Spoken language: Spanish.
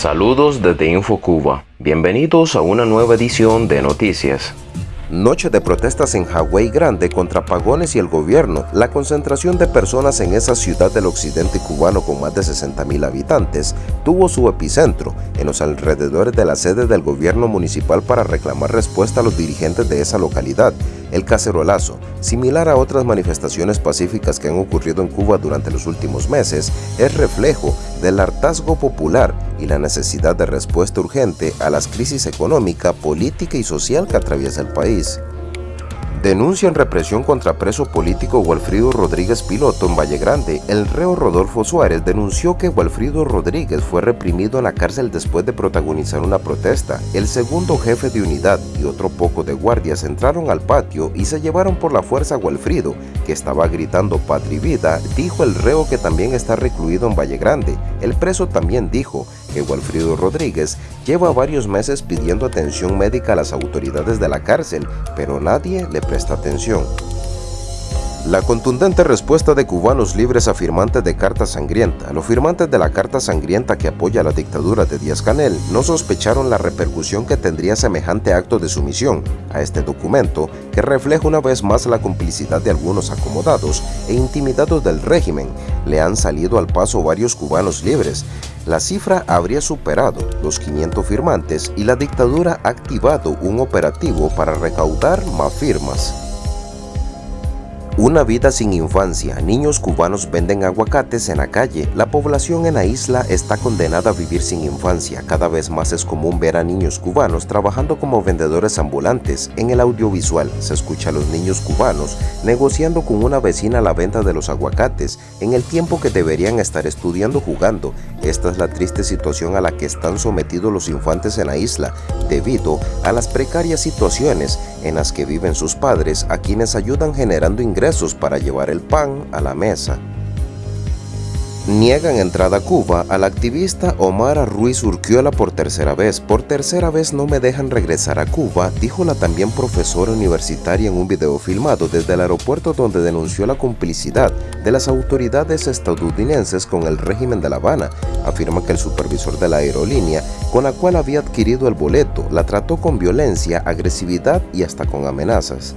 Saludos desde InfoCuba. Bienvenidos a una nueva edición de Noticias. Noche de protestas en Hawái Grande contra pagones y el gobierno. La concentración de personas en esa ciudad del occidente cubano con más de 60.000 habitantes tuvo su epicentro en los alrededores de la sede del gobierno municipal para reclamar respuesta a los dirigentes de esa localidad. El cacerolazo, similar a otras manifestaciones pacíficas que han ocurrido en Cuba durante los últimos meses, es reflejo del hartazgo popular y la necesidad de respuesta urgente a las crisis económica, política y social que atraviesa el país. Denuncian represión contra preso político Walfrido Rodríguez Piloto en Valle Grande. El reo Rodolfo Suárez denunció que Walfrido Rodríguez fue reprimido en la cárcel después de protagonizar una protesta. El segundo jefe de unidad y otro poco de guardias entraron al patio y se llevaron por la fuerza a Walfrido, que estaba gritando patria y vida, dijo el reo que también está recluido en Valle Grande. El preso también dijo que Walfrido Rodríguez lleva varios meses pidiendo atención médica a las autoridades de la cárcel, pero nadie le presta atención. La contundente respuesta de cubanos libres a firmantes de Carta Sangrienta. Los firmantes de la Carta Sangrienta que apoya la dictadura de Díaz-Canel no sospecharon la repercusión que tendría semejante acto de sumisión a este documento que refleja una vez más la complicidad de algunos acomodados e intimidados del régimen. Le han salido al paso varios cubanos libres. La cifra habría superado los 500 firmantes y la dictadura ha activado un operativo para recaudar más firmas. Una vida sin infancia. Niños cubanos venden aguacates en la calle. La población en la isla está condenada a vivir sin infancia. Cada vez más es común ver a niños cubanos trabajando como vendedores ambulantes. En el audiovisual se escucha a los niños cubanos negociando con una vecina la venta de los aguacates en el tiempo que deberían estar estudiando jugando. Esta es la triste situación a la que están sometidos los infantes en la isla debido a las precarias situaciones en las que viven sus padres a quienes ayudan generando ingresos para llevar el pan a la mesa. Niegan entrada a Cuba al activista Omar Ruiz Urquiola por tercera vez. Por tercera vez no me dejan regresar a Cuba, dijo la también profesora universitaria en un video filmado desde el aeropuerto donde denunció la complicidad de las autoridades estadounidenses con el régimen de La Habana. Afirma que el supervisor de la aerolínea con la cual había adquirido el boleto la trató con violencia, agresividad y hasta con amenazas.